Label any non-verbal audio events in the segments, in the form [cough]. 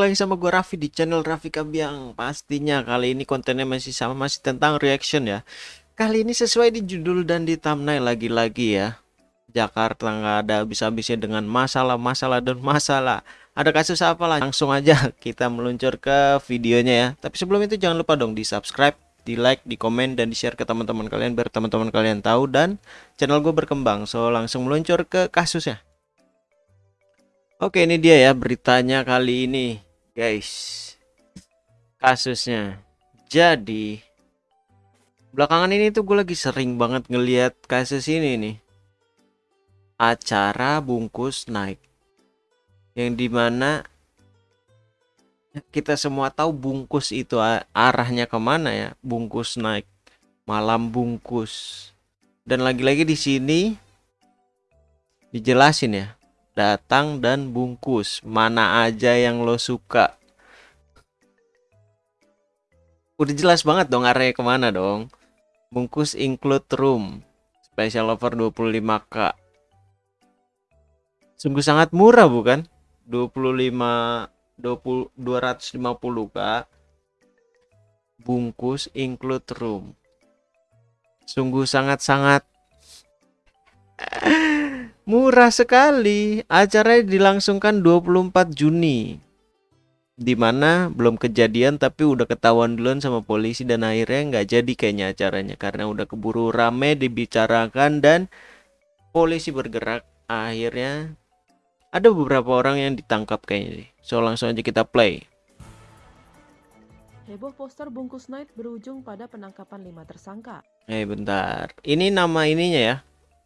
lagi sama gue Raffi di channel Raffi Kabiang. Pastinya kali ini kontennya masih sama Masih tentang reaction ya. Kali ini sesuai di judul dan di thumbnail lagi-lagi ya. Jakarta nggak ada habis-habisnya dengan masalah-masalah dan masalah. Ada kasus apa lah? Langsung aja [laughs] kita meluncur ke videonya ya. Tapi sebelum itu jangan lupa dong di subscribe di like, di komen, dan di share ke teman-teman kalian biar teman-teman kalian tahu dan channel gue berkembang. So langsung meluncur ke kasusnya. Oke ini dia ya beritanya kali ini guys. Kasusnya. Jadi Belakangan ini tuh gue lagi sering banget ngeliat kasus ini nih. Acara bungkus naik. Yang di mana Kita semua tahu bungkus itu arahnya ke mana ya? Bungkus naik. Malam bungkus. Dan lagi-lagi di sini Dijelasin ya datang dan bungkus. Mana aja yang lo suka? Udah jelas banget dong arahnya ke mana dong. Bungkus include room. Special offer 25k sungguh sangat murah bukan? 25 20 250k bungkus include room. Sungguh sangat-sangat Murah sekali. Acaranya dilangsungkan 24 Juni. Di mana belum kejadian tapi udah ketahuan duluan sama polisi dan akhirnya nggak jadi kayaknya acaranya karena udah keburu rame dibicarakan dan polisi bergerak akhirnya ada beberapa orang yang ditangkap kayaknya so langsung aja kita play Heboh poster bungkus night berujung pada penangkapan lima tersangka. Eh bentar, ini nama ininya ya,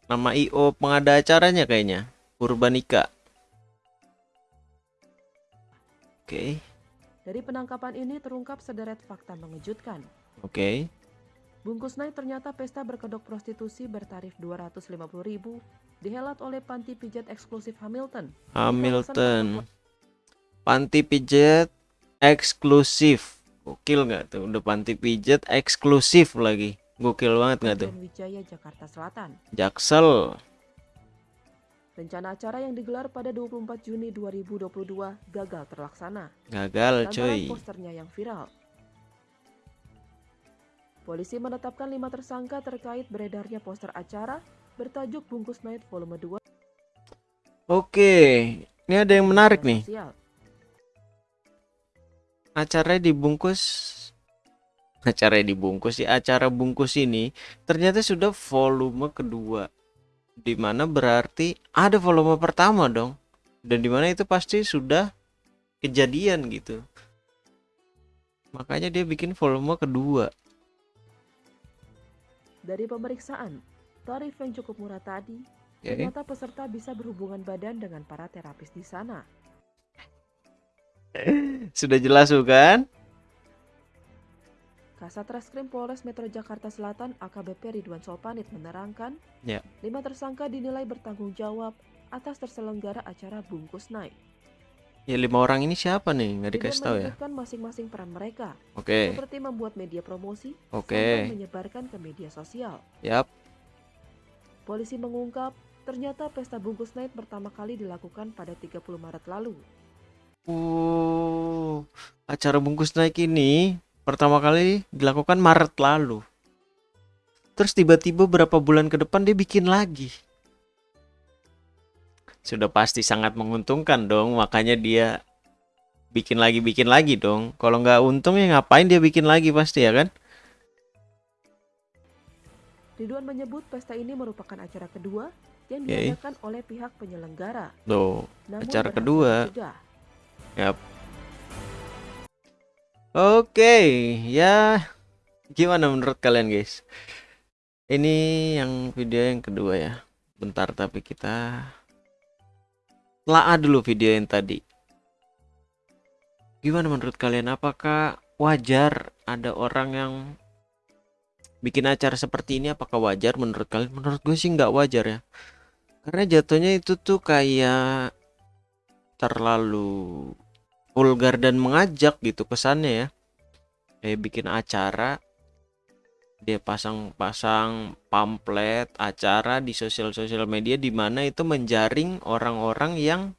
Nama IO pengada acaranya kayaknya. Purbanika. Oke. Okay. Dari penangkapan ini terungkap sederet fakta mengejutkan. Oke. Okay. Bungkus naik ternyata pesta berkedok prostitusi bertarif 250.000 dihelat oleh panti pijat eksklusif Hamilton. Hamilton. Panti pijat eksklusif. Gokil nggak tuh? Udah panti pijat eksklusif lagi. Gokil banget nggak tuh? Wijaya Jakarta Selatan. Jaksel. Rencana acara yang digelar pada 24 Juni 2022 gagal terlaksana. Gagal, coy. posternya yang viral. Polisi menetapkan lima tersangka terkait beredarnya poster acara bertajuk Bungkus Night Volume 2. Oke, ini ada yang menarik nih. Acaranya dibungkus [laughs] acara dibungkus di acara bungkus ini ternyata sudah volume kedua di mana berarti ada volume pertama dong. Dan di mana itu pasti sudah kejadian gitu. Makanya dia bikin volume kedua. Dari pemeriksaan tarif yang cukup murah tadi okay. ternyata peserta bisa berhubungan badan dengan para terapis di sana. [laughs] Sudah jelas bukan Kasat Reskrim Polres Metro Jakarta Selatan AKBP Ridwan Sopanit menerangkan, ya. lima tersangka dinilai bertanggung jawab atas terselenggara acara bungkus naik. Ya lima orang ini siapa nih? Nggak dikasih tahu ya? masing-masing peran mereka. Oke. Okay. Seperti membuat media promosi, Oke. Okay. menyebarkan ke media sosial. Yap. Polisi mengungkap, ternyata pesta bungkus naik pertama kali dilakukan pada 30 Maret lalu. Uh, acara bungkus naik ini pertama kali dilakukan Maret lalu. Terus tiba-tiba berapa bulan ke depan dia bikin lagi. Sudah pasti sangat menguntungkan dong, makanya dia bikin lagi bikin lagi dong. Kalau nggak untung ya ngapain dia bikin lagi pasti ya kan? Ridwan menyebut pesta ini merupakan acara kedua yang okay. diadakan oleh pihak penyelenggara. Tuh, acara kedua. Yap. Oke, ya gimana menurut kalian guys? Ini yang video yang kedua ya. Bentar tapi kita telah dulu video yang tadi. Gimana menurut kalian? Apakah wajar ada orang yang bikin acara seperti ini? Apakah wajar menurut kalian? Menurut gue sih nggak wajar ya. Karena jatuhnya itu tuh kayak terlalu vulgar dan mengajak gitu kesannya ya. Kayak bikin acara dia pasang-pasang pamflet acara di sosial-sosial media di mana itu menjaring orang-orang yang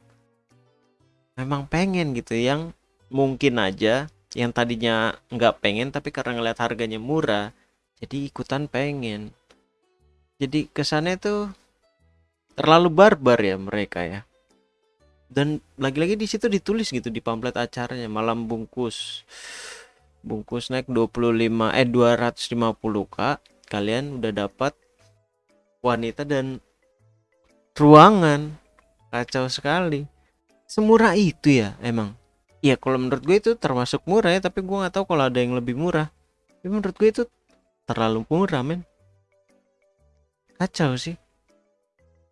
memang pengen gitu yang mungkin aja yang tadinya nggak pengen tapi karena ngeliat harganya murah jadi ikutan pengen. Jadi kesannya tuh terlalu barbar ya mereka ya dan lagi-lagi di situ ditulis gitu di pamflet acaranya malam bungkus. Bungkus naik 25 eh 250k kalian udah dapat wanita dan ruangan. Kacau sekali. Semurah itu ya emang? Ya kalau menurut gue itu termasuk murah ya tapi gue nggak tahu kalau ada yang lebih murah. Tapi menurut gue itu terlalu murah men. Kacau sih.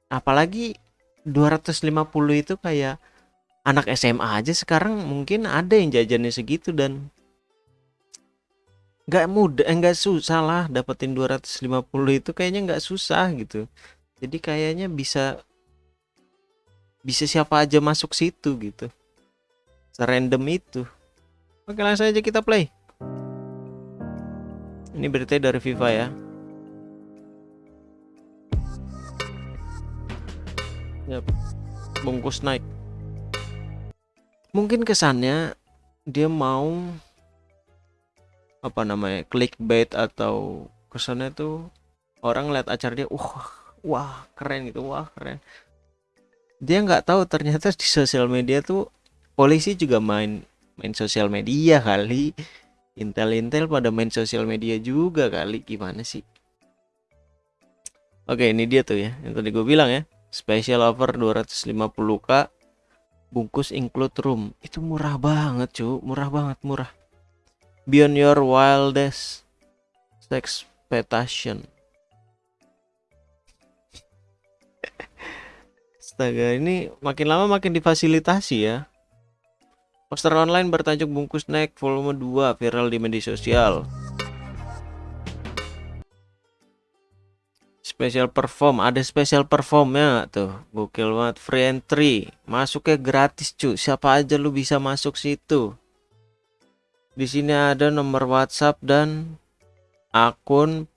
Apalagi 250 itu kayak anak SMA aja sekarang mungkin ada yang jajannya segitu dan nggak mudah eh, nggak susah lah dapetin 250 itu kayaknya nggak susah gitu. Jadi kayaknya bisa bisa siapa aja masuk situ gitu. Serandom itu. Oke langsung aja kita play. Ini berita dari FIFA ya Yap. bungkus naik. Mungkin kesannya dia mau apa namanya clickbait atau kesannya tuh orang lihat acara dia wah wah keren gitu wah keren. Dia nggak tahu ternyata di sosial media tuh polisi juga main main sosial media kali. Intel-intel pada main sosial media juga kali gimana sih? Oke ini dia tuh ya yang tadi gue bilang ya special offer 250k bungkus include room itu murah banget cu murah banget murah beyond your wildest expectation. [laughs] Astaga, ini makin lama makin difasilitasi ya. Poster online bertajuk bungkus naik volume 2 viral di media sosial. Special perform, ada special performnya tuh. Gokil banget, free entry. Masuknya gratis, cu. Siapa aja lu bisa masuk situ. Di sini ada nomor WhatsApp dan akun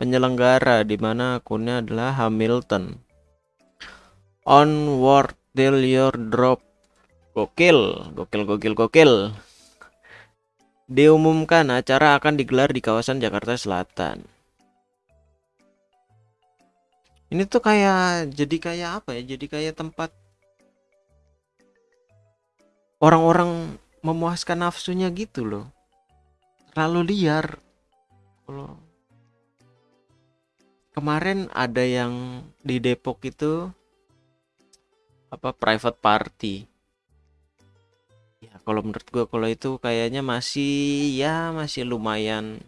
penyelenggara di mana akunnya adalah Hamilton. Onward till your drop. Gokil, gokil, gokil, gokil. Diumumkan acara akan digelar di kawasan Jakarta Selatan. Ini tuh kayak jadi kayak apa ya? Jadi kayak tempat orang-orang memuaskan nafsunya gitu loh. Terlalu liar. Kalau kemarin ada yang di Depok itu apa private party. Ya kalau menurut gue kalau itu kayaknya masih ya masih lumayan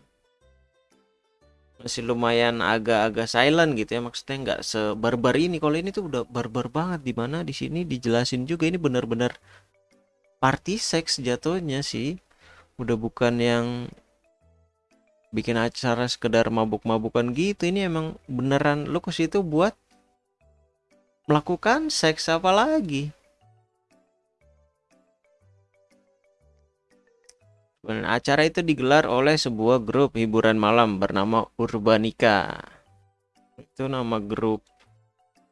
masih lumayan agak-agak silent gitu ya maksudnya nggak sebarbar ini. Kalau ini tuh udah barbar banget di mana di sini dijelasin juga. Ini benar-benar party sex jatuhnya sih. Udah bukan yang bikin acara sekedar mabuk-mabukan gitu. Ini emang beneran lu ke situ buat melakukan seks apa lagi Dan acara itu digelar oleh sebuah grup hiburan malam bernama Urbanika itu nama grup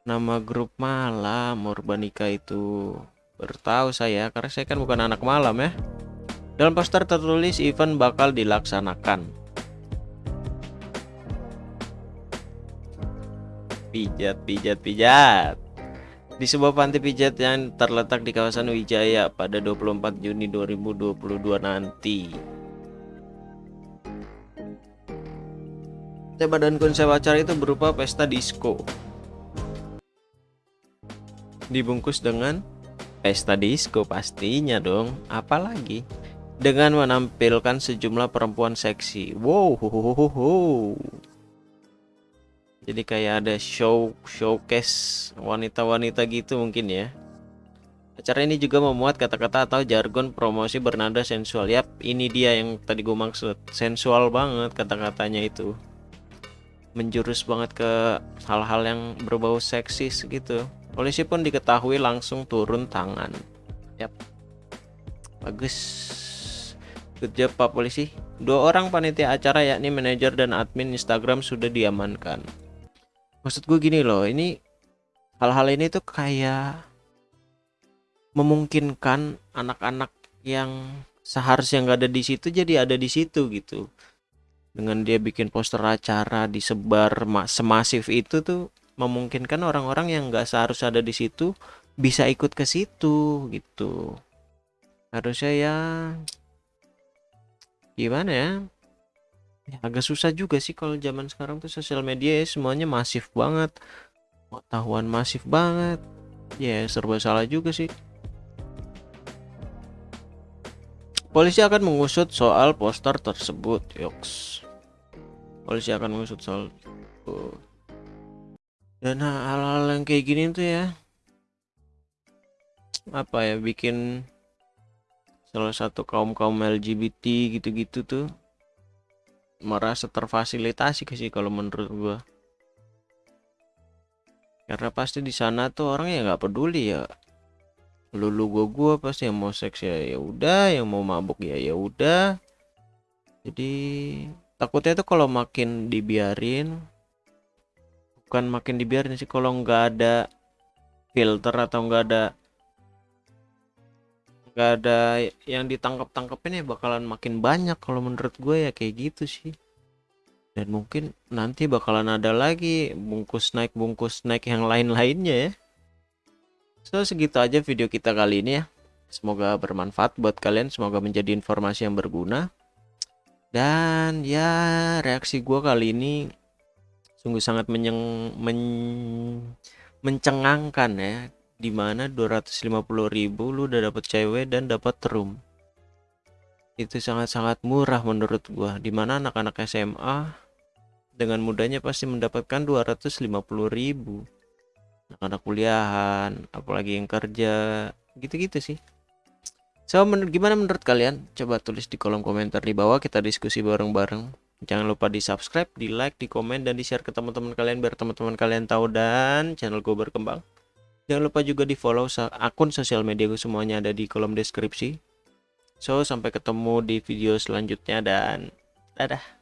nama grup malam Urbanika itu Bertahu saya karena saya kan bukan anak malam ya. Dalam poster tertulis event bakal dilaksanakan. Pijat, pijat, pijat. Di sebuah panti pijat yang terletak di kawasan Wijaya pada 24 Juni 2022 nanti. Tema dan konsep acara itu berupa pesta disco. Dibungkus dengan Pesta disco pastinya dong, apalagi dengan menampilkan sejumlah perempuan seksi. Wow. Jadi kayak ada show showcase wanita-wanita gitu mungkin ya. Acara ini juga memuat kata-kata atau jargon promosi bernada sensual. Yap, ini dia yang tadi gue maksud. Sensual banget kata-katanya itu. Menjurus banget ke hal-hal yang berbau seksis gitu. Polisi pun diketahui langsung turun tangan. Yap. Bagus. Good job Pak Polisi. Dua orang panitia acara yakni manajer dan admin Instagram sudah diamankan. Maksud gue gini loh, ini hal-hal ini tuh kayak memungkinkan anak-anak yang seharusnya nggak ada di situ jadi ada di situ gitu. Dengan dia bikin poster acara disebar semasif itu tuh memungkinkan orang-orang yang nggak seharusnya ada di situ bisa ikut ke situ gitu. Harusnya ya gimana ya ya. Agak susah juga sih kalau zaman sekarang tuh sosial media ya semuanya masif banget. Pengetahuan masif banget. Ya serba salah juga sih. Polisi akan mengusut soal poster tersebut. Yoks. Polisi akan mengusut soal dan hal-hal yang kayak gini tuh ya apa ya bikin salah satu kaum kaum LGBT gitu-gitu tuh merasa terfasilitasi sih kalau menurut gua. Karena pasti di sana tuh orang ya nggak peduli ya. Lulu gua gua pasti yang mau seks ya ya udah yang mau mabuk ya ya udah. Jadi takutnya tuh kalau makin dibiarin bukan makin dibiarin sih kalau nggak ada filter atau nggak ada nggak ada yang ditangkap tangkapin ya bakalan makin banyak kalau menurut gue ya kayak gitu sih. Dan mungkin nanti bakalan ada lagi bungkus naik bungkus naik yang lain lainnya ya. So segitu aja video kita kali ini ya. Semoga bermanfaat buat kalian semoga menjadi informasi yang berguna. Dan ya reaksi gue kali ini sungguh sangat menyeng, men, mencengangkan ya di mana 250.000 lu udah dapet cewek dan dapat room. Itu sangat-sangat murah menurut gua di mana anak-anak SMA dengan mudahnya pasti mendapatkan 250.000 anak-anak kuliahan apalagi yang kerja gitu-gitu sih. So gimana menurut kalian? Coba tulis di kolom komentar di bawah kita diskusi bareng-bareng. Jangan lupa di subscribe di like di komen dan di share ke teman-teman kalian biar teman-teman kalian tahu dan channel gue berkembang Jangan lupa juga di follow akun sosial media gue semuanya ada di kolom deskripsi. So, sampai ketemu di video selanjutnya dan dadah.